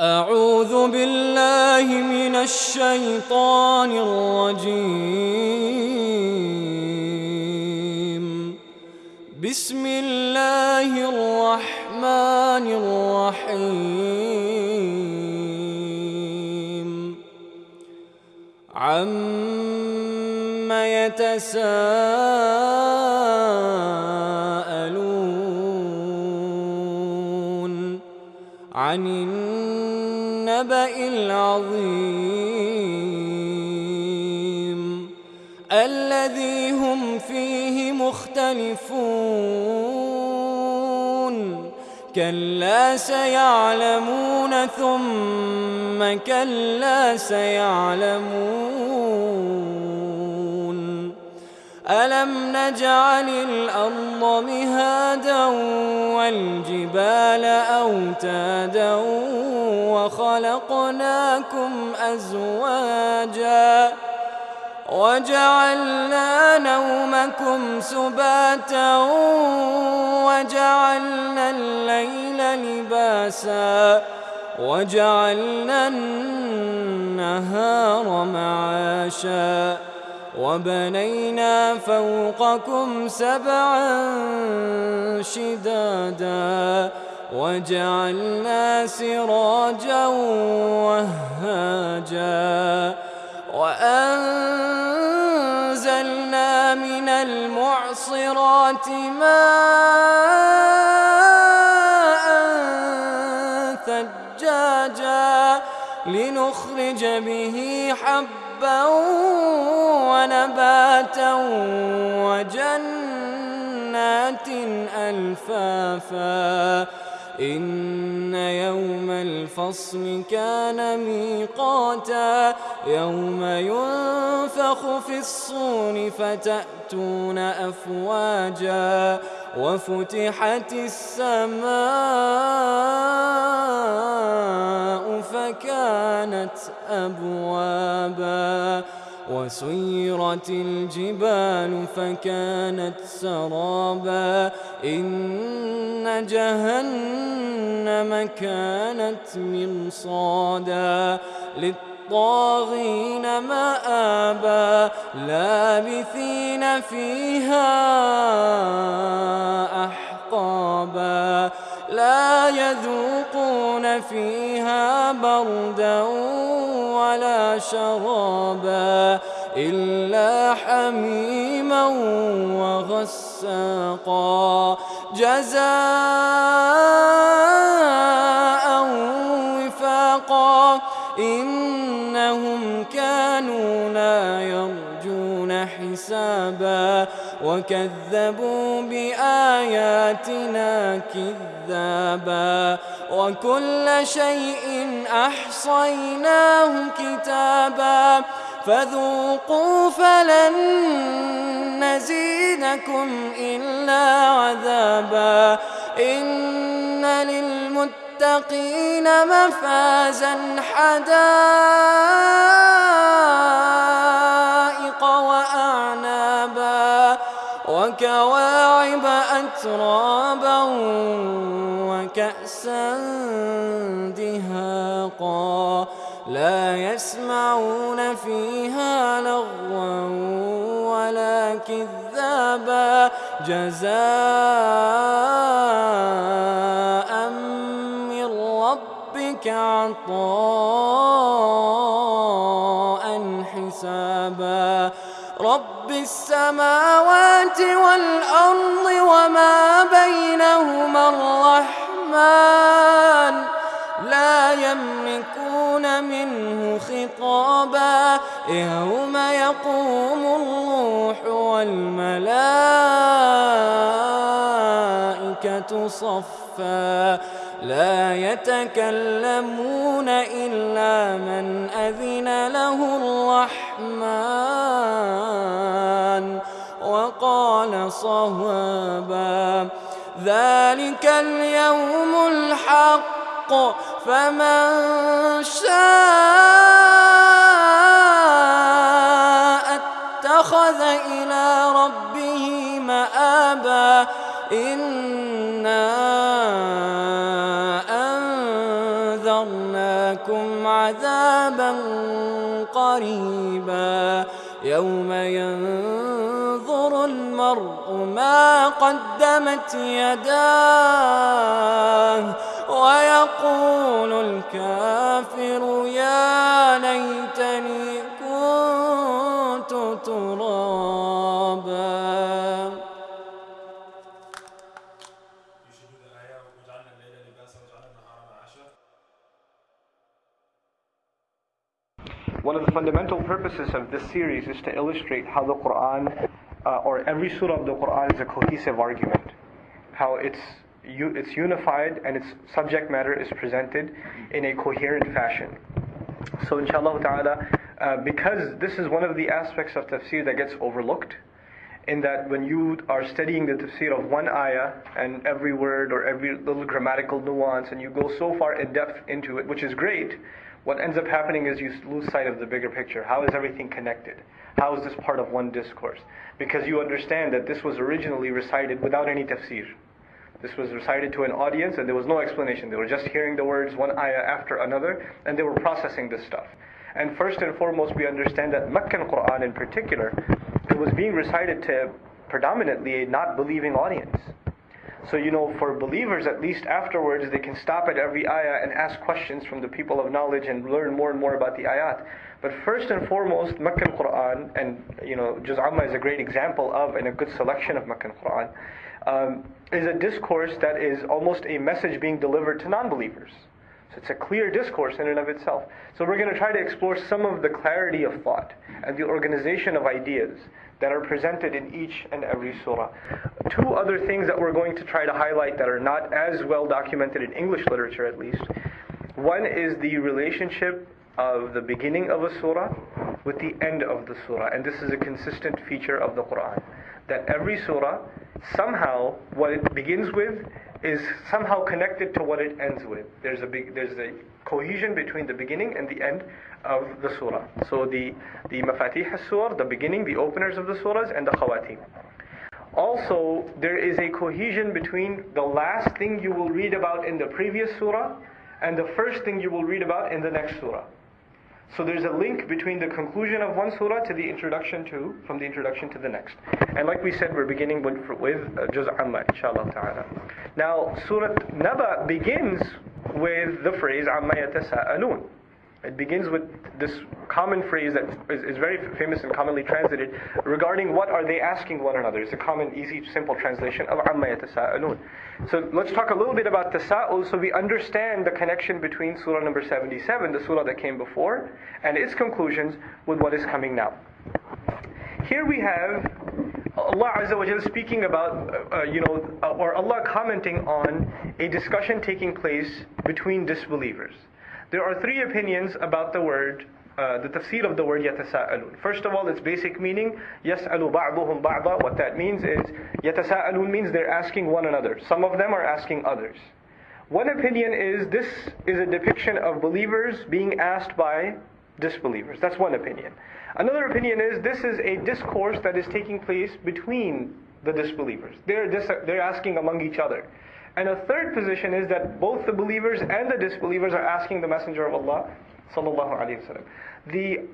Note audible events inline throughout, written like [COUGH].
أعوذ بالله من الشيطان الرجيم. بسم الله الرحمن الرحيم. عم يتساءلون عن النبأ العظيم الذي هم فيه مختلفون. كلا سيعلمون ثم كلا سيعلمون. ألم نجعل الأرض مهادا والجبال أوتادا وخلقناكم أزواجا وجعلنا نومكم سباتا وجعلنا الليل لباسا وجعلنا النهار معاشا وبنينا فوقكم سبعا شدادا وجعلنا سراجا وهاجا وأنزلنا من المعصرات ماء ثجاجا لنخرج به حبا ونباتا وجنات ألفافا. إن يوم الفصل كان ميقاتا. يوم ينفخ في الصور فتأتون أفواجا. وفتحت السماء فكانت أبوابا وسيرت الجبال فكانت سرابا إن جهنم كانت مرصادا للطاغين مآبا لابثين فيها أحقابا فيها بردا ولا شرابا إلا حميما وغساقا. جزاء وفاقا. إنهم كانوا لا يرجون حسابا. وكذبوا بآياتنا كذابا. وكل شيء أحصيناه كتابا فذوقوا فلن نزيدكم إلا عذابا إن للمتقين مفازا حدائق وأعنابا وكواعب أترابا دهاقا لا يسمعون فيها لغوا ولا كذابا. جزاء من ربك عطاء حسابا. رب السماوات والأرض وما بينهما الرحمن. لا يملكون منه خطابا يوم يقوم الروح والملائكة صفا. لا يتكلمون إلا من أذن له الرحمن وقال صوابا. ذلك اليوم الحق فمن شاء اتخذ إلى ربه مآبا إنا أنذرنا حسابا قريبا. يوم المرء ما قدمت يداه ويقول الكافر يا ليتني كنت ترابا One of the fundamental purposes of this series is to illustrate how the Quran, uh, or every surah of the Quran, is a cohesive argument. How it's it's unified and its subject matter is presented in a coherent fashion. So, inshallah ta'ala, uh, because this is one of the aspects of tafsir that gets overlooked, in that when you are studying the tafsir of one ayah and every word or every little grammatical nuance, and you go so far in depth into it, which is great, what ends up happening is you lose sight of the bigger picture. How is everything connected? How is this part of one discourse? Because you understand that this was originally recited without any tafsir. This was recited to an audience and there was no explanation. They were just hearing the words one ayah after another and they were processing this stuff. And first and foremost, we understand that Meccan Quran in particular, it was being recited to predominantly a not believing audience. So, you know, for believers, at least afterwards, they can stop at every ayah and ask questions from the people of knowledge and learn more and more about the ayat. But first and foremost, Meccan Quran, and, you know, Juz Amma is a great example of and a good selection of Meccan Quran, um, is a discourse that is almost a message being delivered to non believers. So it's a clear discourse in and of itself. So we're going to try to explore some of the clarity of thought and the organization of ideas that are presented in each and every surah. Two other things that we're going to try to highlight that are not as well documented in English literature at least. One is the relationship of the beginning of a surah with the end of the surah. And this is a consistent feature of the Quran. That every surah, somehow, what it begins with is somehow connected to what it ends with. There's a big, there's a cohesion between the beginning and the end of the surah. So the the mafatih surah, the beginning, the openers of the surahs, and the khawatim. Also, there is a cohesion between the last thing you will read about in the previous surah and the first thing you will read about in the next surah. So there's a link between the conclusion of one surah to the introduction to, from the introduction to the next. And like we said, we're beginning with, with uh, Juz Amma, inshallah ta'ala. Now, Surah Naba begins with the phrase Amma yatasa'alun. It begins with this common phrase that is, is, very famous and commonly translated regarding what are they asking one another. It's a common, easy, simple translation of amma yatasa'alun. So let's talk a little bit about tasa'ul so we understand the connection between surah number 77, the surah that came before, and its conclusions with what is coming now. Here we have Allah Azza wa speaking about, uh, you know, uh, or Allah commenting on a discussion taking place between disbelievers. There are three opinions about the word, uh, the tafsir of the word yatasa'alun. First of all, its basic meaning, yas'alu ba'duhum ba'da. What that means is, yatasa'alun means they're asking one another. Some of them are asking others. One opinion is this is a depiction of believers being asked by disbelievers. That's one opinion. Another opinion is this is a discourse that is taking place between the disbelievers. They're, dis- they're asking among each other. And a third position is that both the believers and the disbelievers are asking the Messenger of Allah sallallahu alaihi wasallam. The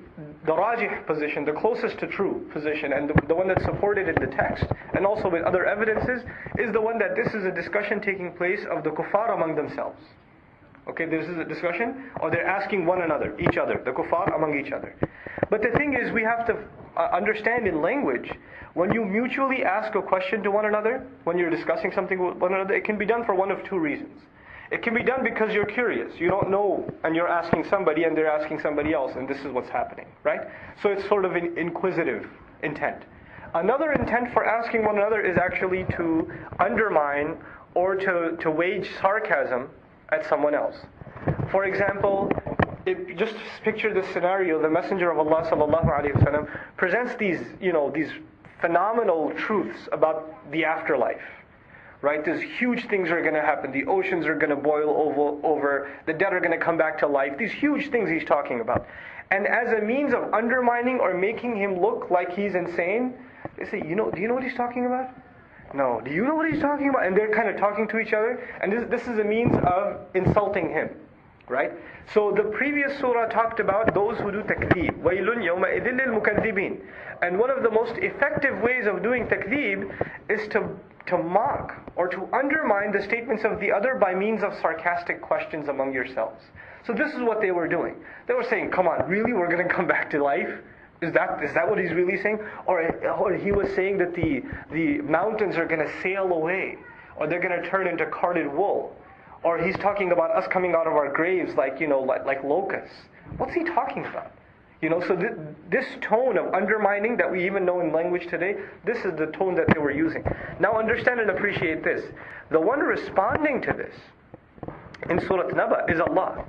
the rajih position, the closest to true position, and the, the one that's supported in the text, and also with other evidences, is the one that this is a discussion taking place of the kuffar among themselves. Okay, this is a discussion, or they're asking one another, each other, the kuffar among each other. But the thing is, we have to Uh, understand in language when you mutually ask a question to one another, when you're discussing something with one another, it can be done for one of two reasons. It can be done because you're curious. You don't know, and you're asking somebody, and they're asking somebody else, and this is what's happening, right? So it's sort of an inquisitive intent. Another intent for asking one another is actually to undermine or to, to wage sarcasm at someone else. For example, if, just picture this scenario: the Messenger of Allah sallallahu alaihi wasallam presents these, you know, these phenomenal truths about the afterlife. Right? These huge things are going to happen. The oceans are going to boil over, over. The dead are going to come back to life. These huge things he's talking about. And as a means of undermining or making him look like he's insane, they say, you know, do you know what he's talking about? No. Do you know what he's talking about? And they're kind of talking to each other. And this, this is a means of insulting him. Right? So the previous surah talked about those who do takdeeb. وَيْلٌ يَوْمَئِذٍ لِلْمُكَذِّبِينَ And one of the most effective ways of doing takdeeb is to, to mock or to undermine the statements of the other by means of sarcastic questions among yourselves. So this is what they were doing. They were saying, come on, really? We're going to come back to life? Is that, is that what he's really saying? Or, or he was saying that the, the mountains are going to sail away. Or they're going to turn into carded wool. Or he's talking about us coming out of our graves like, you know, like, like locusts. What's he talking about? You know, so th- this tone of undermining that we even know in language today, this is the tone that they were using. Now understand and appreciate this. The one responding to this in Surah Naba is Allah.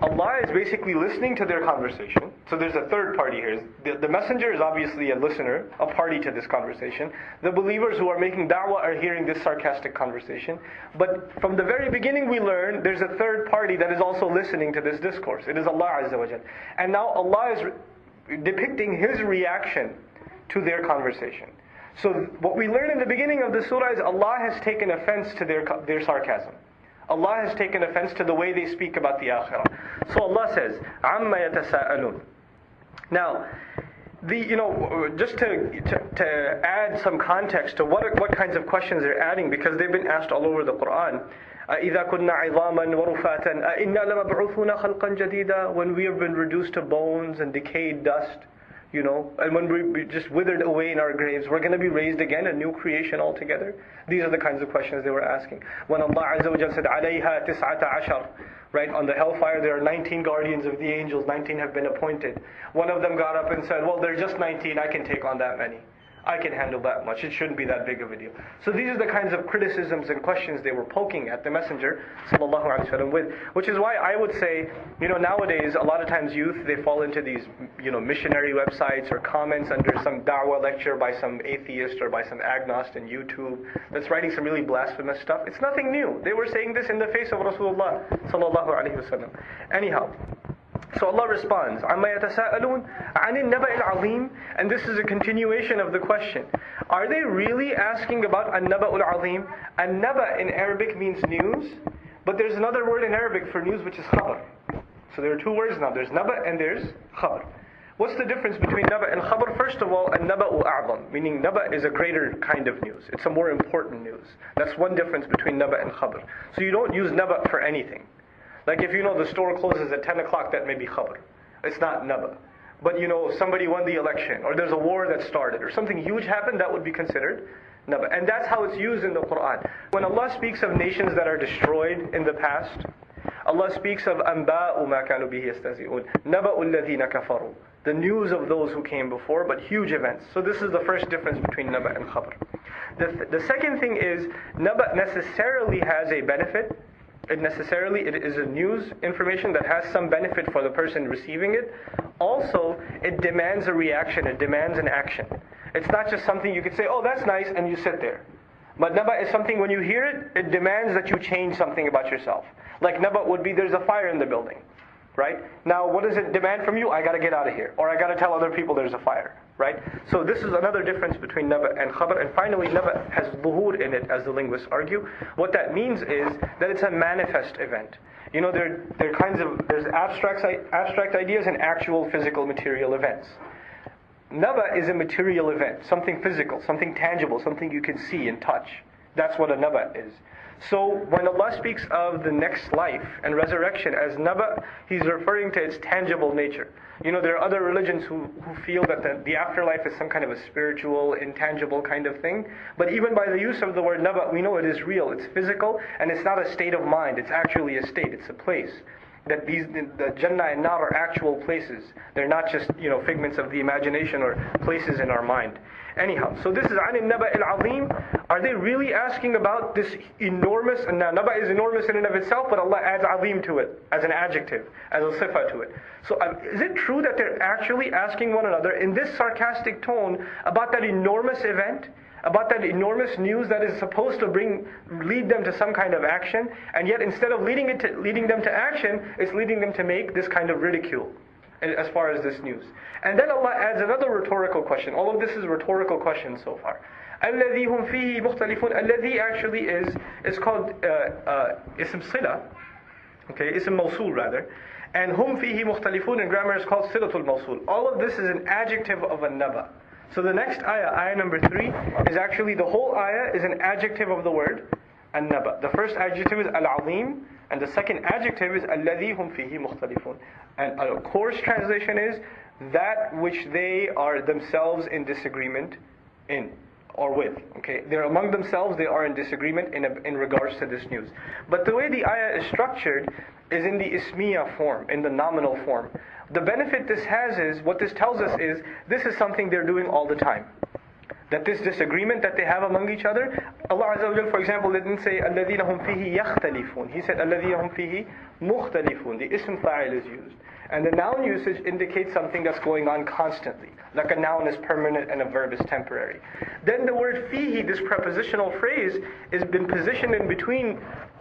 Allah is basically listening to their conversation. So there's a third party here. The, the, messenger is obviously a listener, a party to this conversation. The believers who are making da'wah are hearing this sarcastic conversation. But from the very beginning we learn there's a third party that is also listening to this discourse. It is Allah Azza wa. And now Allah is re- depicting His reaction to their conversation. So what we learn in the beginning of the surah is Allah has taken offense to their, their sarcasm. Allah has taken offense to the way they speak about the akhirah. So Allah says, عَمَّ يَتَسَاءَلُونَ Now, the, you know, just to, to, to, add some context to what, what kinds of questions they're adding, because they've been asked all over the Quran. إِذَا كُنَّا عِظَامًا وَرُفَاتًا إِنَّا لَمَبْعُوثُونَ خَلْقًا جَدِيدًا When we have been reduced to bones and decayed dust, you know, and when we just withered away in our graves, we're going to be raised again, a new creation altogether. These are the kinds of questions they were asking. When Allah Azza wa Jal said, عَلَيْهَا تِسْعَةَ عَشَرٍ Right, on the hellfire there are 19 guardians of the angels, 19 have been appointed. One of them got up and said, well, there's just 19, I can take on that many. I can handle that much. It shouldn't be that big of a deal. So these are the kinds of criticisms and questions they were poking at the Messenger وسلم, with. Which is why I would say, you know, nowadays a lot of times youth they fall into these, you know, missionary websites or comments under some da'wah lecture by some atheist or by some agnost in YouTube that's writing some really blasphemous stuff. It's nothing new. They were saying this in the face of Rasulullah sallallahu alaihi wasallam. Anyhow. So Allah responds, عَمَّا يَتَسَاءَلُونَ عَنِ النَّبَإِ الْعَظِيمِ And this is a continuation of the question. Are they really asking about النَّبَأُ الْعَظِيمِ An-naba in Arabic means news, but there's another word in Arabic for news which is khabar. So there are two words now. There's naba and there's khabar. What's the difference between naba and khabar? First of all, an-naba'u a'zam, meaning naba is a greater kind of news. It's a more important news. That's one difference between naba and khabar. So you don't use naba for anything. Like if you know the store closes at 10 o'clock, that may be khabr. It's not naba. But you know, somebody won the election, or there's a war that started, or something huge happened, that would be considered naba. And that's how it's used in the Quran. When Allah speaks of nations that are destroyed in the past, Allah speaks of anba'u ma kanu bihi yastazi'un, naba'u الذين كفروا. The news of those who came before, but huge events. So this is the first difference between naba and khabr. The, the second thing is, naba necessarily has a benefit it necessarily it is a news information that has some benefit for the person receiving it. Also, it demands a reaction, it demands an action. It's not just something you could say, oh, that's nice, and you sit there. But naba is something when you hear it, it demands that you change something about yourself. Like naba would be there's a fire in the building right? Now, what does it demand from you? I got to get out of here, or I got to tell other people there's a fire, right? So this is another difference between naba and khabar. And finally, naba has buhur in it, as the linguists argue. What that means is that it's a manifest event. You know, there there are kinds of there's abstract abstract ideas and actual physical material events. Naba is a material event, something physical, something tangible, something you can see and touch. That's what a naba is. So when Allah speaks of the next life and resurrection as naba, He's referring to its tangible nature. You know, there are other religions who, who feel that the, the afterlife is some kind of a spiritual, intangible kind of thing. But even by the use of the word naba, we know it is real. It's physical, and it's not a state of mind. It's actually a state. It's a place that these the Jannah and Nar are actual places. They're not just you know figments of the imagination or places in our mind. Anyhow, so this is Anin Naba al Azim. Are they really asking about this enormous, and now Naba is enormous in and of itself, but Allah adds Azim to it as an adjective, as a sifa to it. So um, is it true that they're actually asking one another in this sarcastic tone about that enormous event? About that enormous news that is supposed to bring, lead them to some kind of action, and yet instead of leading, it to, leading them to action, it's leading them to make this kind of ridicule as far as this news. And then Allah adds another rhetorical question. All of this is rhetorical questions so far. الذي هم فيه مختلفون الذي actually is is called uh, uh, ism sila Okay, it's a mawsul rather. And hum fihi mukhtalifun in grammar is called silatul mawsul. All of this is an adjective of a naba. So the next ayah, ayah number three, is actually the whole ayah is an adjective of the word an-naba. The first adjective is al-azim, and the second adjective is alladhi hum fihi mukhtalifun. And a coarse translation is that which they are themselves in disagreement in or with. Okay, they're among themselves. They are in disagreement in, a, in regards to this news. But the way the ayah is structured is in the ismiya form, in the nominal form. The benefit this has is what this tells us is this is something they're doing all the time. That this disagreement that they have among each other, Allah Azza wa for example, didn't say الَّذِينَ هُمْ فِيهِ يَخْتَلِفُونَ He said الَّذِينَ هُمْ فِيهِ مُخْتَلِفُونَ The ism fa'il is used. And the noun usage indicates something that's going on constantly. Like a noun is permanent and a verb is temporary. Then the word fihi, this prepositional phrase, has been positioned in between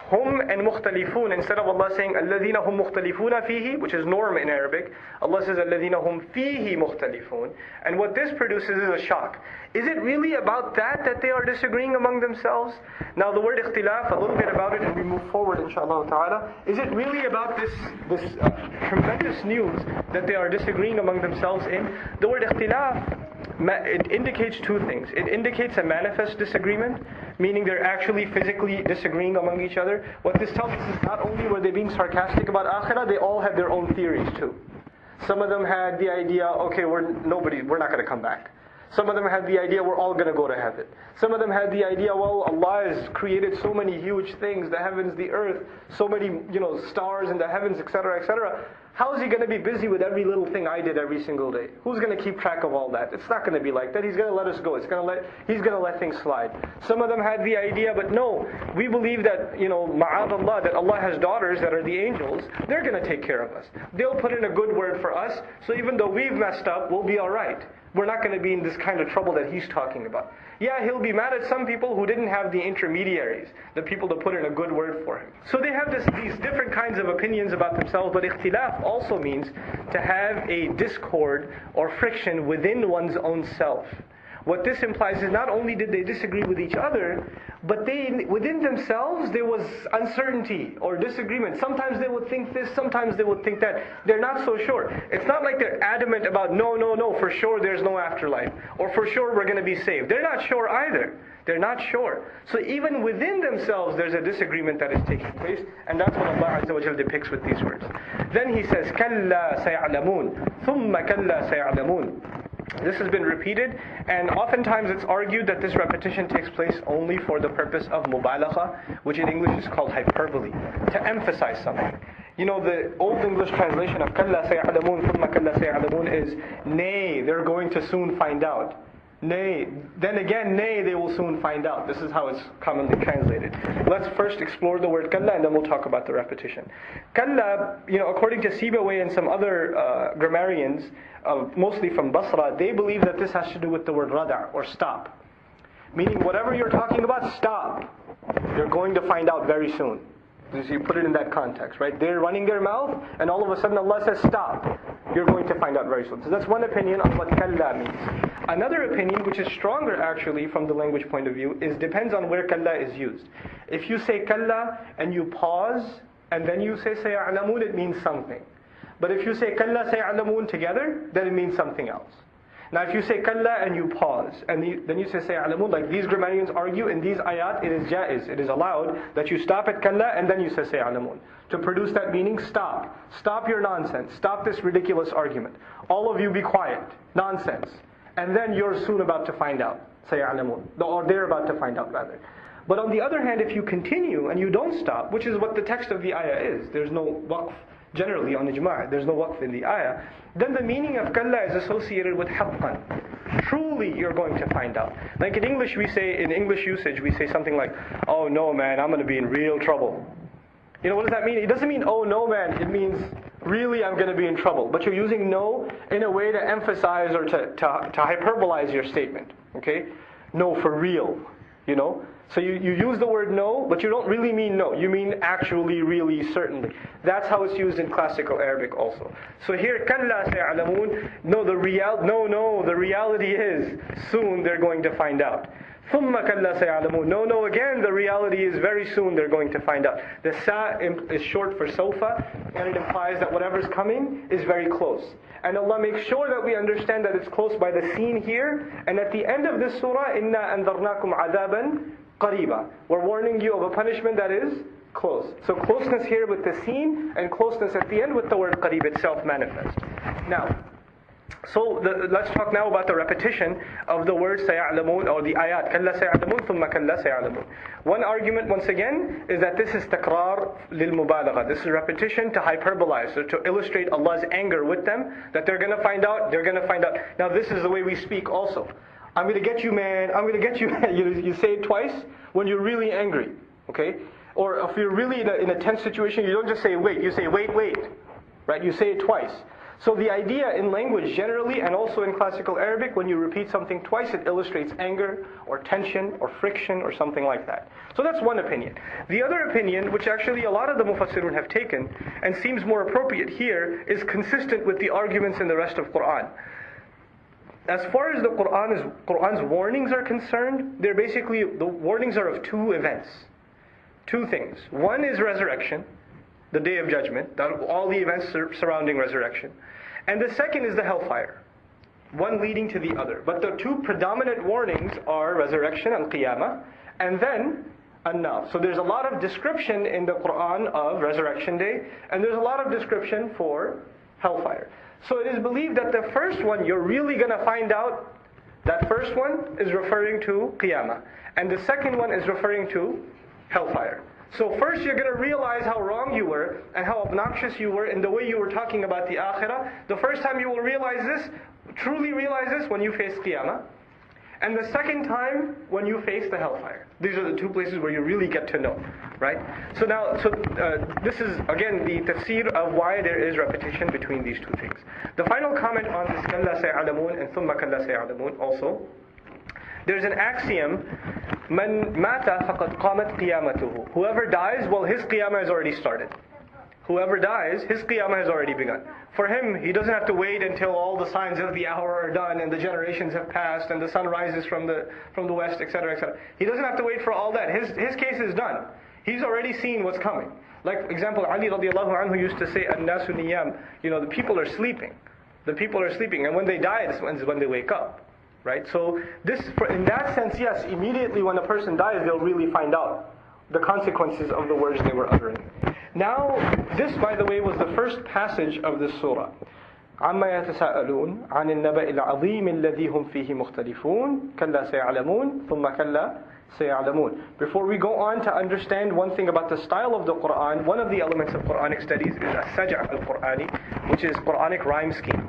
hum and mukhtalifun. Instead of Allah saying alladhina hum mukhtalifuna fihi, which is norm in Arabic, Allah says alladhina hum fihi mukhtalifun. And what this produces is a shock. Is it really about that that they are disagreeing among themselves? Now the word ikhtilaf, a little bit about it and we move forward inshallah ta'ala. Is it really about this, this uh, tremendous news that they are disagreeing among themselves in? The word ikhtilaf, it indicates two things. It indicates a manifest disagreement, meaning they're actually physically disagreeing among each other. What this tells us is not only were they being sarcastic about akhirah, they all had their own theories too. Some of them had the idea, okay, we're nobody, we're not going to come back. Some of them had the idea we're all going to go to heaven. Some of them had the idea, well, Allah has created so many huge things, the heavens, the earth, so many, you know, stars in the heavens, etc., etc. How is he going to be busy with every little thing I did every single day? Who's going to keep track of all that? It's not going to be like that. He's going to let us go. It's going to let, he's going to let things slide. Some of them had the idea, but no, we believe that, you know, ma'ad Allah, that Allah has daughters that are the angels. They're going to take care of us. They'll put in a good word for us, so even though we've messed up, we'll be alright we're not going to be in this kind of trouble that he's talking about. Yeah, he'll be mad at some people who didn't have the intermediaries, the people to put in a good word for him. So they have this, these different kinds of opinions about themselves, but ikhtilaf also means to have a discord or friction within one's own self. What this implies is not only did they disagree with each other, but they within themselves there was uncertainty or disagreement. Sometimes they would think this, sometimes they would think that. They're not so sure. It's not like they're adamant about no, no, no, for sure there's no afterlife, or for sure we're going to be saved. They're not sure either. They're not sure. So even within themselves, there's a disagreement that is taking place, and that's what Allah Azza wa depicts with these words. Then He says, كَلَّا سَيَعْلَمُونَ ثُمَّ كَلَّا سَيَعْلَمُونَ this has been repeated, and oftentimes it's argued that this repetition takes place only for the purpose of mubalagha, which in English is called hyperbole, to emphasize something. You know, the Old English translation of kalla sayalamun thumma kalla sayalamun is, nay, they're going to soon find out. Nay, then again, nay, they will soon find out. This is how it's commonly translated. Let's first explore the word kalla and then we'll talk about the repetition. Kalla, you know, according to Sibawayh and some other uh, grammarians, uh, mostly from Basra, they believe that this has to do with the word rada, or stop. Meaning, whatever you're talking about, stop. You're going to find out very soon. So you put it in that context, right? They're running their mouth, and all of a sudden Allah says, stop. You're going to find out very soon. So that's one opinion on what kalla means. Another opinion, which is stronger actually from the language point of view, is depends on where kalla is used. If you say kalla and you pause, and then you say saya'lamun, it means something. But if you say kalla saya'lamun together, then it means something else. Now if you say kalla and you pause, and then you say say'alamun, like these grammarians argue, in these ayat it is jaiz, it is allowed that you stop at kalla and then you say say'alamun. To produce that meaning, stop. Stop your nonsense. Stop this ridiculous argument. All of you be quiet. Nonsense. And then you're soon about to find out. Say'alamun. Or they're about to find out rather. But on the other hand, if you continue and you don't stop, which is what the text of the ayah is, there's no waqf generally on ijma', there's no waqf in the ayah, then the meaning of kalla is associated with haqqan. Truly you're going to find out. Like in English we say, in English usage we say something like, oh no man, I'm going to be in real trouble. You know, what does that mean? It doesn't mean, oh no man, it means really I'm going to be in trouble. But you're using no in a way to emphasize or to, to, to hyperbolize your statement. Okay? No, for real. You know? So you, you use the word no, but you don't really mean no. You mean actually, really, certainly. That's how it's used in classical Arabic also. So here, كَلَّا سَيَعْلَمُونَ No, the real, no, no, the reality is, soon they're going to find out. ثُمَّ كَلَّا سَيَعْلَمُونَ No, no, again, the reality is very soon they're going to find out. The sa is short for sofa, and it implies that whatever's coming is very close. And Allah makes sure that we understand that it's close by the scene here. And at the end of this surah, إِنَّا أَنذَرْنَاكُمْ عَذَابًا قَرِيبًا We're warning you of a punishment that is close. So closeness here with the scene, and closeness at the end with the word qarib itself manifest. Now, so the, let's talk now about the repetition of the word سيعلمون or the ayat كلا سيعلمون ثم كلا سيعلمون. One argument once again is that this is تكرار للمبالغة. This is repetition to hyperbolize, so to illustrate Allah's anger with them that they're going to find out, they're going to find out. Now this is the way we speak also. I'm going to get you man, I'm going to get you you, [LAUGHS] you say it twice when you're really angry. Okay? Or if you're really in a, in a tense situation, you don't just say wait, you say wait, wait. Right? You say it twice. So the idea in language generally and also in classical Arabic, when you repeat something twice, it illustrates anger or tension or friction or something like that. So that's one opinion. The other opinion, which actually a lot of the Mufassirun have taken and seems more appropriate here, is consistent with the arguments in the rest of Quran. As far as the Quran is, Quran's warnings are concerned, they're basically, the warnings are of two events. Two things. One is resurrection, the day of judgment, all the events surrounding resurrection. And the second is the hellfire, one leading to the other. But the two predominant warnings are resurrection and qiyamah, and then enough. So there's a lot of description in the Quran of resurrection day, and there's a lot of description for hellfire. So it is believed that the first one, you're really going to find out that first one is referring to qiyamah, and the second one is referring to hellfire. So first you're going to realize how wrong you were and how obnoxious you were in the way you were talking about the akhirah. The first time you will realize this, truly realize this when you face qiyamah. And the second time when you face the hellfire. These are the two places where you really get to know, right? So now, so uh, this is again the tafsir of why there is repetition between these two things. The final comment on this kalla sayalamun and thumma kalla sayalamun also there's an axiom, man mata faqad qamat qiyamatuhu. Whoever dies, well, his qiyamah has already started. Whoever dies, his qiyamah has already begun. For him, he doesn't have to wait until all the signs of the hour are done and the generations have passed and the sun rises from the from the west, etc., etc. He doesn't have to wait for all that. His his case is done. He's already seen what's coming. Like example, Ali radiallahu anhu used to say, "An-nasu niyam." You know, the people are sleeping. The people are sleeping, and when they die, this is when they wake up right? So this, in that sense, yes, immediately when a person dies, they'll really find out the consequences of the words they were uttering. Now, this, by the way, was the first passage of this surah. عما يتساءلون عن النبأ العظيم الذي هم فيه مختلفون كلا سيعلمون ثم كلا سيعلمون Before we go on to understand one thing about the style of the Quran, one of the elements of Quranic studies is as-saj'a al-Qur'ani, which is Quranic rhyme scheme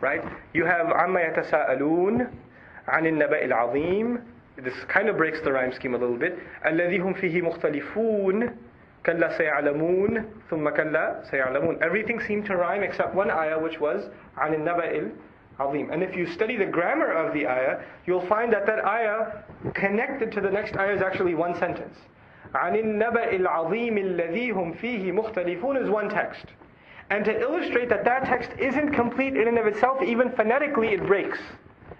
right? You have عَمَّا يَتَسَاءَلُونَ عَنِ النَّبَإِ الْعَظِيمِ This kind of breaks the rhyme scheme a little bit. الَّذِي هُمْ فِيهِ مُخْتَلِفُونَ كَلَّا سَيَعْلَمُونَ ثُمَّ كَلَّا سَيَعْلَمُونَ Everything seemed to rhyme except one ayah which was عَنِ النَّبَإِ الْعَظِيمِ And if you study the grammar of the ayah, you'll find that that ayah connected to the next ayah is actually one sentence. عَنِ النَّبَإِ الْعَظِيمِ الَّذِي هُمْ فِيهِ مُخْتَلِفُونَ is one text. And to illustrate that that text isn't complete in and of itself, even phonetically, it breaks.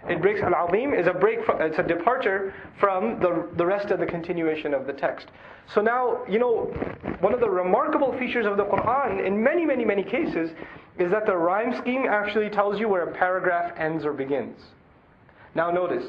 It breaks al-azim is a break. From, it's a departure from the the rest of the continuation of the text. So now you know one of the remarkable features of the Quran in many many many cases is that the rhyme scheme actually tells you where a paragraph ends or begins. Now notice,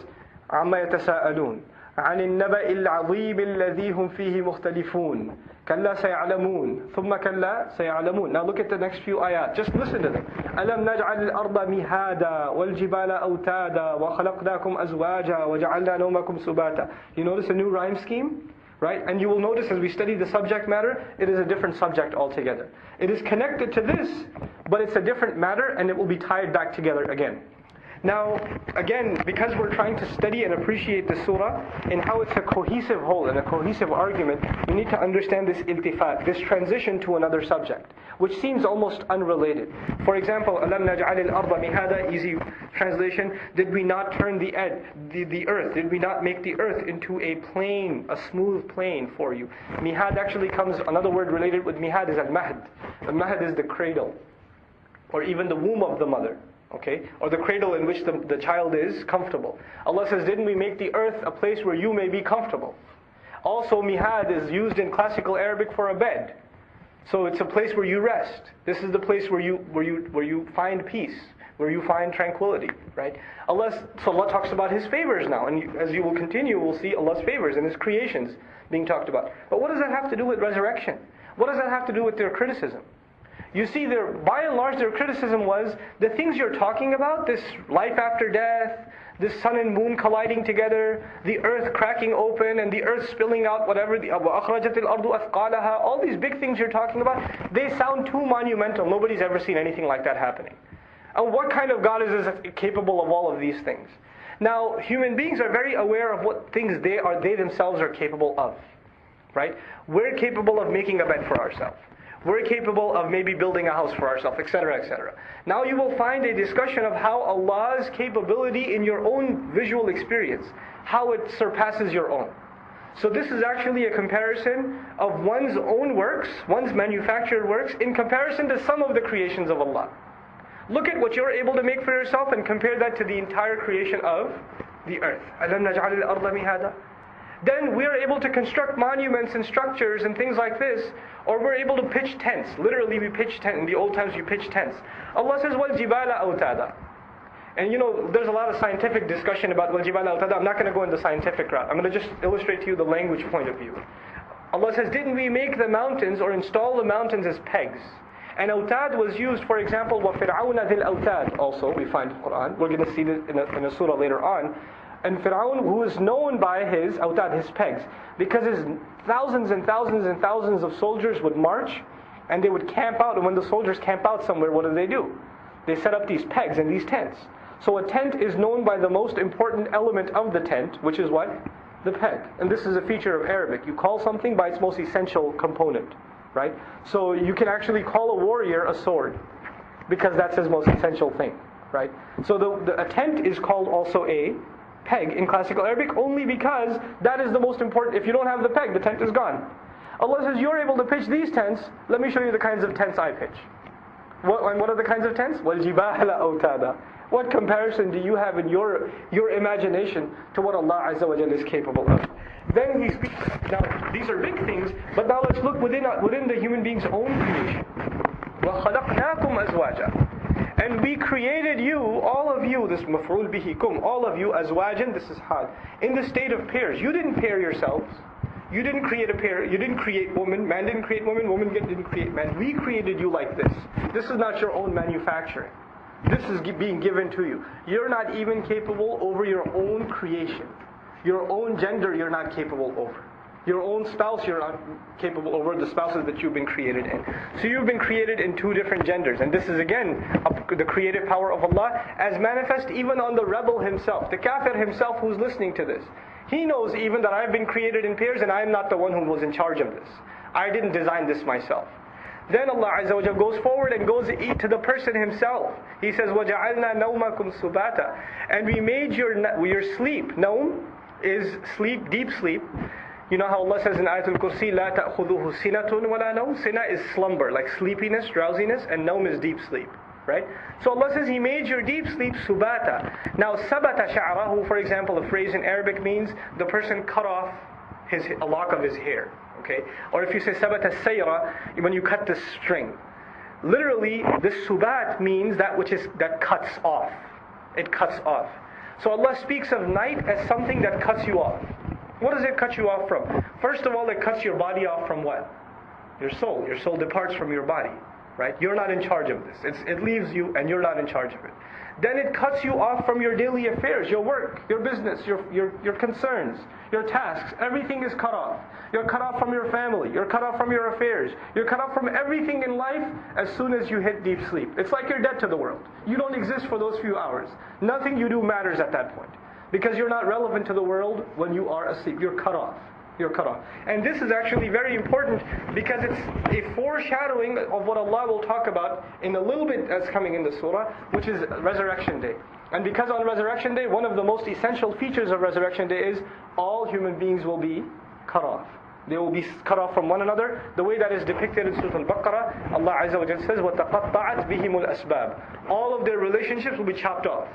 amma yatasa'alun. عن النبأ العظيم الذي هم فيه مختلفون كلا سيعلمون ثم كلا سيعلمون Now look at the next few ayat. Just listen to them. ألم نجعل الأرض مهادا والجبال أوتادا وخلقناكم أزواجا وجعلنا نومكم سباتا You notice a new rhyme scheme? Right? And you will notice as we study the subject matter, it is a different subject altogether. It is connected to this, but it's a different matter and it will be tied back together again. Now, again, because we're trying to study and appreciate the surah and how it's a cohesive whole and a cohesive argument, you need to understand this iltifat, this transition to another subject, which seems almost unrelated. For example, أَلَمْ نَجْعَلِ الْأَرْضَ مِهَادًا Easy translation, did we not turn the, ed, the, the earth, did we not make the earth into a plain, a smooth plain for you? Mihad actually comes, another word related with mihad is al-mahd. Al-mahd is the cradle, or even the womb of the mother Okay? Or the cradle in which the, the child is comfortable. Allah says, Didn't we make the earth a place where you may be comfortable? Also, mihad is used in classical Arabic for a bed. So it's a place where you rest. This is the place where you where you where you find peace, where you find tranquility, right? Allah so Allah talks about His favors now, and as you will continue, we'll see Allah's favors and His creations being talked about. But what does that have to do with resurrection? What does that have to do with their criticism? You see, by and large, their criticism was the things you're talking about, this life after death, this sun and moon colliding together, the earth cracking open, and the earth spilling out whatever, the all these big things you're talking about, they sound too monumental. Nobody's ever seen anything like that happening. And what kind of God is capable of all of these things? Now, human beings are very aware of what things they are they themselves are capable of. Right? We're capable of making a bed for ourselves. We're capable of maybe building a house for ourselves, etc., etc. Now you will find a discussion of how Allah's capability in your own visual experience, how it surpasses your own. So this is actually a comparison of one's own works, one's manufactured works, in comparison to some of the creations of Allah. Look at what you're able to make for yourself and compare that to the entire creation of the earth then we are able to construct monuments and structures and things like this, or we're able to pitch tents. Literally, we pitch tents. In the old times, you pitch tents. Allah says, وَالْجِبَالَ أَوْتَادًا and you know, there's a lot of scientific discussion about Wal-Jibal al-Tada. I'm not going to go into the scientific route. I'm going to just illustrate to you the language point of view. Allah says, didn't we make the mountains or install the mountains as pegs? And autad was used, for example, وَفِرْعَوْنَ ذِي الْأَوْتَادِ also, we find in the Quran. We're going to see this in a, in a surah later on and Fir'aun, who is known by his awtad, his pegs, because his thousands and thousands and thousands of soldiers would march and they would camp out. And when the soldiers camp out somewhere, what do they do? They set up these pegs and these tents. So a tent is known by the most important element of the tent, which is what? The peg. And this is a feature of Arabic. You call something by its most essential component, right? So you can actually call a warrior a sword because that's his most essential thing, right? So the, the a tent is called also a peg in classical Arabic only because that is the most important. If you don't have the peg, the tent is gone. Allah says, You're able to pitch these tents. Let me show you the kinds of tents I pitch. What, and what are the kinds of tents? وَالْجِبَالَ أَوْتَادًا What comparison do you have in your, your imagination to what Allah Azza wa is capable of? Then he speaks. Now, these are big things, but now let's look within, within the human being's own creation. وَخَلَقْنَاكُمْ أَزْوَاجًا and we created you, all of you, this maf'ul bihi kum, all of you, azwajan, this is hal, in the state of pairs. You didn't pair yourselves. You didn't create a pair. You didn't create woman. Man didn't create woman. Woman didn't create man. We created you like this. This is not your own manufacturing. This is being given to you. You're not even capable over your own creation. Your own gender, you're not capable over Your own spouse, you're not capable over the spouses that you've been created in. So you've been created in two different genders. And this is again a, the creative power of Allah as manifest even on the rebel himself, the kafir himself who's listening to this. He knows even that I've been created in pairs and I'm not the one who was in charge of this. I didn't design this myself. Then Allah Azza wa goes forward and goes to the person himself. He says, وَجَعَلْنَا نَوْمَكُمْ سُبَاتًا And we made your, your sleep, naum is sleep, deep sleep. You know how Allah says in Ayatul Kursi, لا تأخذه سنة ولا نوم? Sina is slumber, like sleepiness, drowsiness, and naum is deep sleep. Right? So Allah says He made your deep sleep subata. Now sabata sha'rahu, for example, a phrase in Arabic means the person cut off his a lock of his hair. Okay? Or if you say sabata sayra, when you cut the string. Literally, this subat means that which is that cuts off. It cuts off. So Allah speaks of night as something that cuts you off. What does it cut you off from? First of all, it cuts your body off from what? Your soul. Your soul departs from your body. Right? You're not in charge of this. It's, it leaves you and you're not in charge of it. Then it cuts you off from your daily affairs, your work, your business, your, your, your concerns, your tasks. Everything is cut off. You're cut off from your family. You're cut off from your affairs. You're cut off from everything in life as soon as you hit deep sleep. It's like you're dead to the world. You don't exist for those few hours. Nothing you do matters at that point. Because you're not relevant to the world when you are asleep. You're cut off. You're cut off. And this is actually very important because it's a foreshadowing of what Allah will talk about in a little bit that's coming in the surah, which is Resurrection Day. And because on Resurrection Day, one of the most essential features of Resurrection Day is all human beings will be cut off. They will be cut off from one another. The way that is depicted in Surah Al-Baqarah, Allah Azza wa Jalla says, وَتَقَطَّعَتْ بِهِمُ الْأَسْبَابِ All of their relationships will be chopped off.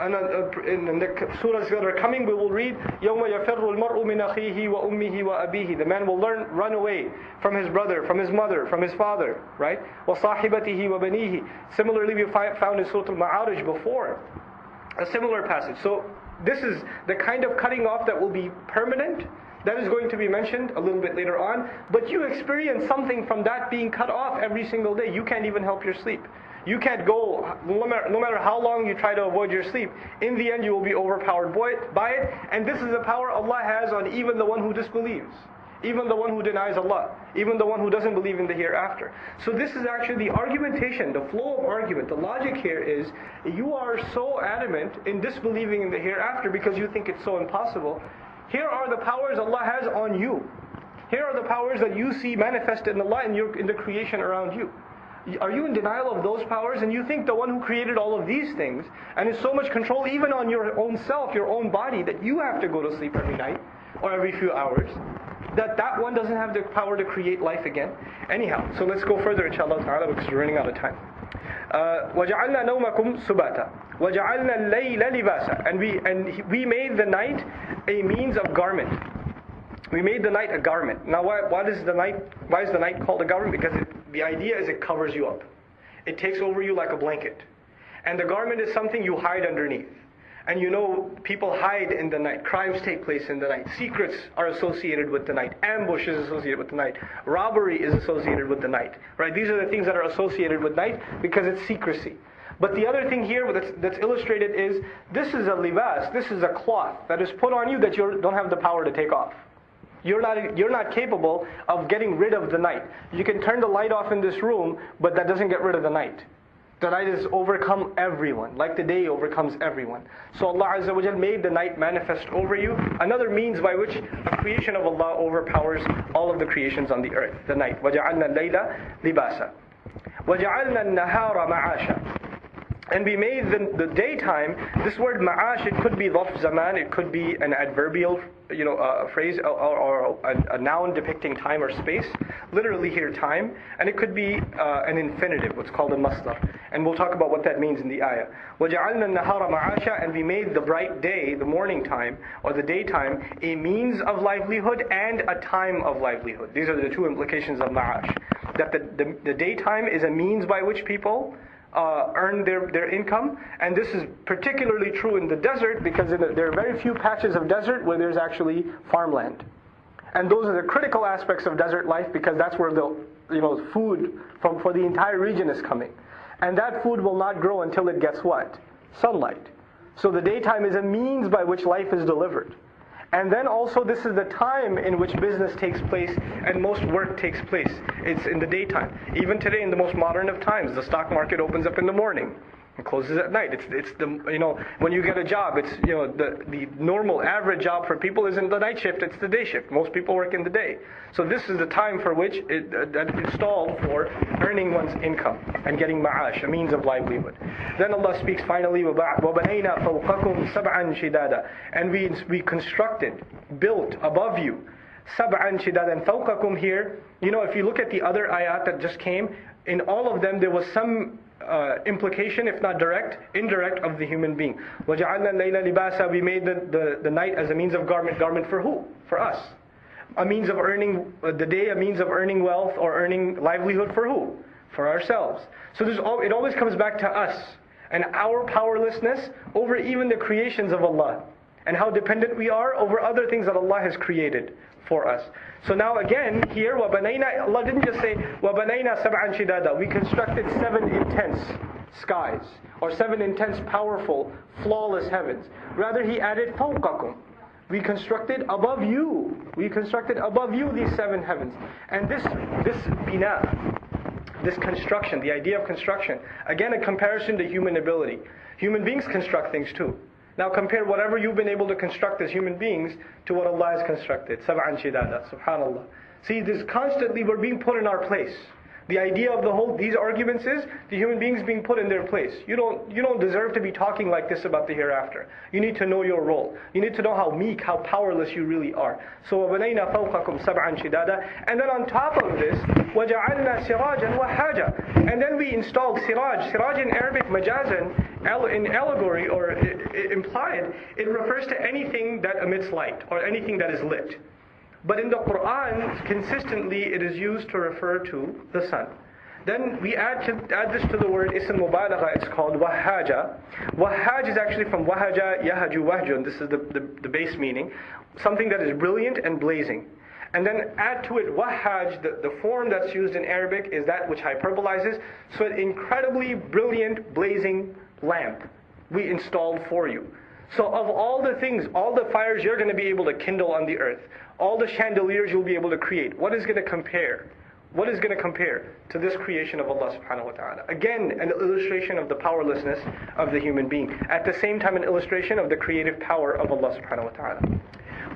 And uh, in the surahs that are coming, we will read, يَوْمَ يَفِرُّ الْمَرْءُ مِنْ أَخِيهِ وَأُمِّهِ وَأَبِيهِ The man will learn, run away from his brother, from his mother, from his father, right? وَصَاحِبَتِهِ وَبَنِيهِ Similarly, we found in Surah Al-Ma'arij before, a similar passage. So, this is the kind of cutting off that will be permanent, that is going to be mentioned a little bit later on. But you experience something from that being cut off every single day. You can't even help your sleep. You can't go, no matter, no matter how long you try to avoid your sleep, in the end you will be overpowered by it. And this is the power Allah has on even the one who disbelieves. Even the one who denies Allah, even the one who doesn't believe in the hereafter. So this is actually the argumentation, the flow of argument. The logic here is you are so adamant in disbelieving in the hereafter because you think it's so impossible. Here are the powers Allah has on you. Here are the powers that you see manifested in Allah and in the creation around you Are you in denial of those powers? And you think the one who created all of these things and is so much control even on your own self, your own body, that you have to go to sleep every night or every few hours, that that one doesn't have the power to create life again? Anyhow, so let's go further inshallah ta'ala because we're running out of time. Uh, وَجَعَلْنَا نَوْمَكُمْ سُبَاتًا وَجَعَلْنَا اللَّيْلَ لِبَاسًا And we and we made the night a means of garment. We made the night a garment. Now, why, why is the night? Why is the night called a garment? Because it the idea is it covers you up. It takes over you like a blanket. And the garment is something you hide underneath. And you know, people hide in the night. Crimes take place in the night. Secrets are associated with the night. Ambush is associated with the night. Robbery is associated with the night. Right? These are the things that are associated with night because it's secrecy. But the other thing here that's, that's illustrated is this is a libas, this is a cloth that is put on you that you don't have the power to take off. You're not, you're not capable of getting rid of the night. You can turn the light off in this room, but that doesn't get rid of the night. The night has overcome everyone, like the day overcomes everyone. So Allah Azza wa Jal made the night manifest over you. Another means by which the creation of Allah overpowers all of the creations on the earth, the night. وَجَعَلْنَا اللَّيْلَ لِبَاسًا وَجَعَلْنَا النَّهَارَ مَعَاشًا and we made the, the daytime, this word ma'ash, it could be dhaf zaman, it could be an adverbial you know, uh, phrase or, or a, a, noun depicting time or space, literally here time, and it could be uh, an infinitive, what's called a masdar. And we'll talk about what that means in the ayah. وَجَعَلْنَا النَّهَارَ مَعَاشًا And we made the bright day, the morning time, or the daytime, a means of livelihood and a time of livelihood. These are the two implications of ma'ash. That the, the, the daytime is a means by which people uh, earn their, their income. And this is particularly true in the desert because the, there are very few patches of desert where there's actually farmland. And those are the critical aspects of desert life because that's where the you know, food from, for the entire region is coming. And that food will not grow until it gets what? Sunlight. So the daytime is a means by which life is delivered. And then also this is the time in which business takes place and most work takes place. It's in the daytime. Even today in the most modern of times, the stock market opens up in the morning. It closes at night. It's, it's the, you know, when you get a job, it's, you know, the, the normal average job for people isn't the night shift, it's the day shift. Most people work in the day. So this is the time for which it, uh, that is installed for earning one's income and getting ma'ash, a means of livelihood. Then Allah speaks finally, وَبَنَيْنَا فَوْقَكُمْ سَبْعًا شِدَادًا And we, we constructed, built above you, sab'an shidadan fawqakum here. You know, if you look at the other ayat that just came, in all of them there was some uh, implication, if not direct, indirect, of the human being. وَجَعَلْنَا اللَّيْلَ لِبَاسًا We made the, the, the night as a means of garment. Garment for who? For us. A means of earning, uh, the day a means of earning wealth or earning livelihood for who? For ourselves. So there's all, it always comes back to us and our powerlessness over even the creations of Allah and how dependent we are over other things that Allah has created for us. So now again, here, وَبَنَيْنَا Allah didn't just say, وَبَنَيْنَا سَبْعًا شِدَادًا We constructed seven intense skies, or seven intense, powerful, flawless heavens. Rather, He added فَوْقَكُمْ we constructed above you. We constructed above you these seven heavens. And this, this bina, this construction, the idea of construction, again a comparison to human ability. Human beings construct things too. Now compare whatever you've been able to construct as human beings to what Allah has constructed. Sab'an shidada, subhanallah. See, this constantly we're being put in our place. The idea of the whole these arguments is the human beings being put in their place. You don't you don't deserve to be talking like this about the hereafter. You need to know your role. You need to know how meek, how powerless you really are. So وَبَنَيْنَا فَوْقَكُمْ And then on top of this, وَجَعَلْنَا سِرَاجًا وَهَّاجًا And then we installed siraj. Siraj in Arabic majazan, in allegory or implied, it refers to anything that emits light or anything that is lit. But in the Quran, consistently it is used to refer to the sun. Then we add, to, add this to the word ism mubalagha, it's called wahaja. Wahaj is actually from wahaja, yahaju, wahjun. This is the, the, the base meaning. Something that is brilliant and blazing. And then add to it wahaj, the, the form that's used in Arabic is that which hyperbolizes. So an incredibly brilliant, blazing lamp we installed for you. So of all the things, all the fires you're going to be able to kindle on the earth, all the chandeliers you'll be able to create, what is going to compare? What is going to compare to this creation of Allah subhanahu wa ta'ala? Again, an illustration of the powerlessness of the human being. At the same time, an illustration of the creative power of Allah subhanahu wa ta'ala.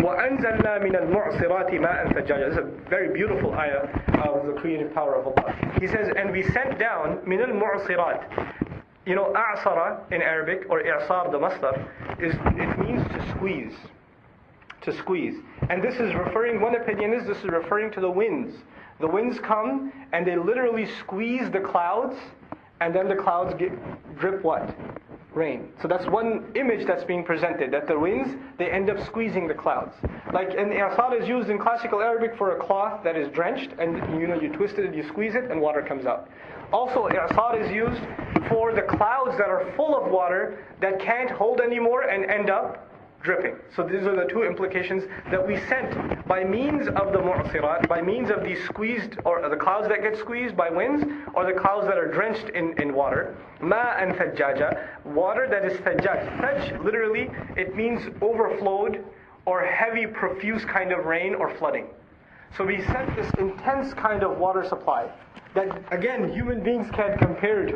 وَأَنزَلْنَا مِنَ الْمُعْصِرَاتِ مَاءً ثَجَّاجًا This is a very beautiful ayah of the creative power of Allah. He says, and we sent down مِنَ الْمُعْصِرَاتِ you know, a'sara in Arabic, or i'sar, the masdar, is, it means to squeeze. To squeeze. And this is referring, one opinion is this is referring to the winds. The winds come and they literally squeeze the clouds, and then the clouds get, drip what? Rain. So that's one image that's being presented, that the winds, they end up squeezing the clouds. Like, and asad is used in classical Arabic for a cloth that is drenched, and you know, you twist it, and you squeeze it, and water comes out. Also, asad is used for the clouds that are full of water that can't hold anymore and end up dripping. So these are the two implications that we sent by means of the mu'sirat, by means of these squeezed, or the clouds that get squeezed by winds, or the clouds that are drenched in, in water. Ma and thajjaja, water that is thajjaj. Thaj, literally, it means overflowed or heavy, profuse kind of rain or flooding. So we sent this intense kind of water supply that, again, human beings can't compare to.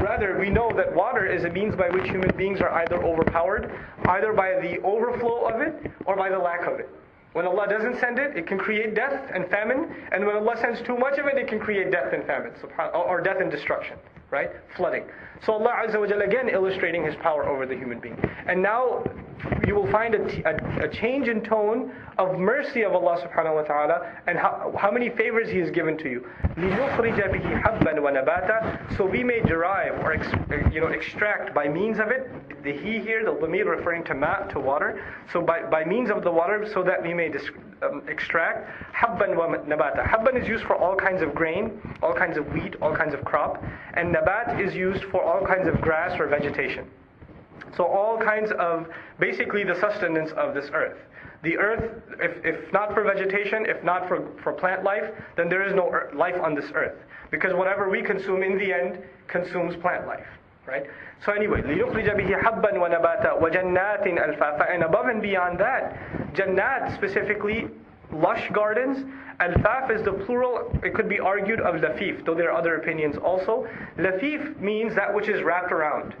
Rather, we know that water is a means by which human beings are either overpowered, either by the overflow of it or by the lack of it. When Allah doesn't send it, it can create death and famine. And when Allah sends too much of it, it can create death and famine, or death and destruction, right? Flooding. So Allah Azza wa Jalla again illustrating His power over the human being. And now you will find a, a, a, change in tone of mercy of Allah subhanahu wa ta'ala and how, how many favors He has given to you. So we may derive or ex, you know, extract by means of it, the he here, the damir referring to ma, to water. So by, by means of the water so that we may dis, um, extract habban wa nabata. Habban is used for all kinds of grain, all kinds of wheat, all kinds of crop. And nabat is used for all kinds of grass or vegetation. So all kinds of, basically the sustenance of this earth. The earth, if, if not for vegetation, if not for, for plant life, then there is no life on this earth. Because whatever we consume in the end consumes plant life Right? So anyway, لِيُخْرِجَ بِهِ حَبًّا وَنَبَاتًا وَجَنَّاتٍ أَلْفَافًا And above and beyond that, jannat specifically, lush gardens. Al-faf is the plural, it could be argued of lafif, though there are other opinions also. Lafif means that which is wrapped around.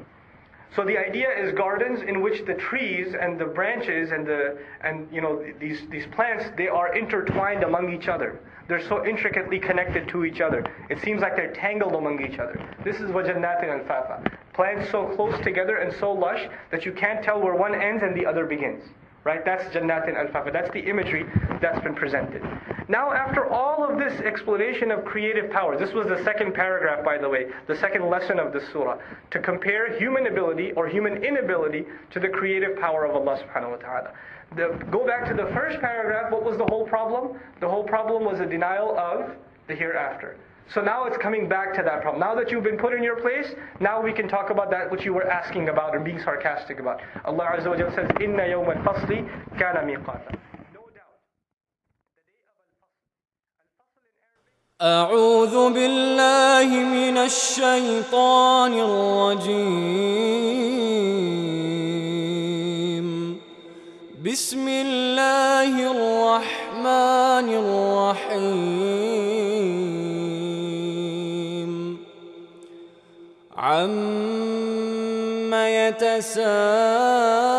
So the idea is gardens in which the trees and the branches and the and you know these these plants they are intertwined among each other. They're so intricately connected to each other. It seems like they're tangled among each other. This is wajannatin al fafa. Plants so close together and so lush that you can't tell where one ends and the other begins. Right? That's Jannatin al-Fafa. That's the imagery that's been presented. Now, after all of this explanation of creative power, this was the second paragraph, by the way, the second lesson of this surah, to compare human ability or human inability to the creative power of Allah subhanahu wa ta'ala. The, go back to the first paragraph, what was the whole problem? The whole problem was a denial of the hereafter. So now it's coming back to that problem. Now that you've been put in your place, now we can talk about that which you were asking about and being sarcastic about. Allah Azza wa says, "Inna yawm al-fasli kana miqata." أعوذ بالله من الشيطان الرجيم. بسم الله الرحمن الرحيم. عم يتساءلون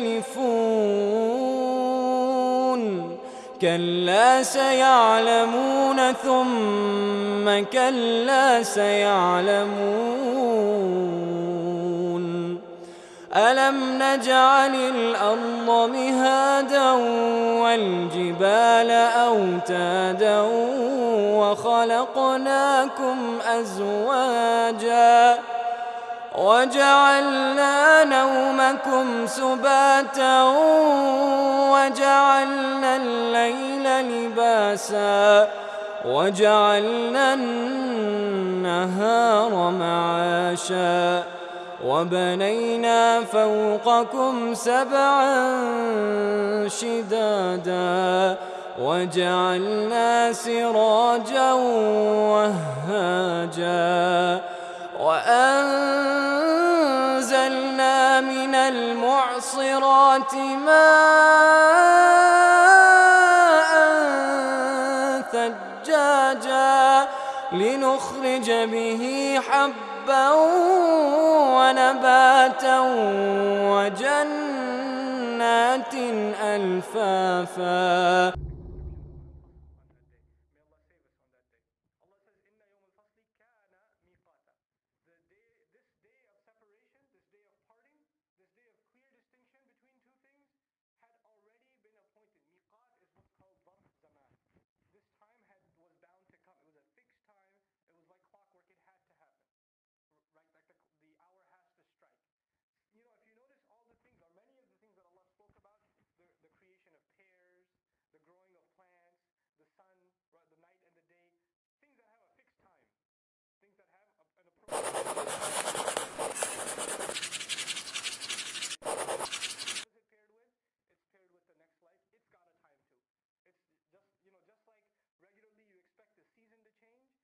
مختلفون كلا سيعلمون ثم كلا سيعلمون. ألم نجعل الأرض مهادا والجبال أوتادا وخلقناكم أزواجا وجعلنا نومكم سباتا وجعلنا الليل لباسا وجعلنا النهار معاشا وبنينا فوقكم سبعا شدادا وجعلنا سراجا وهاجا وأنزلنا من المعصرات ماء ثجاجا لنخرج به حبا ونباتا وجنات ألفافا.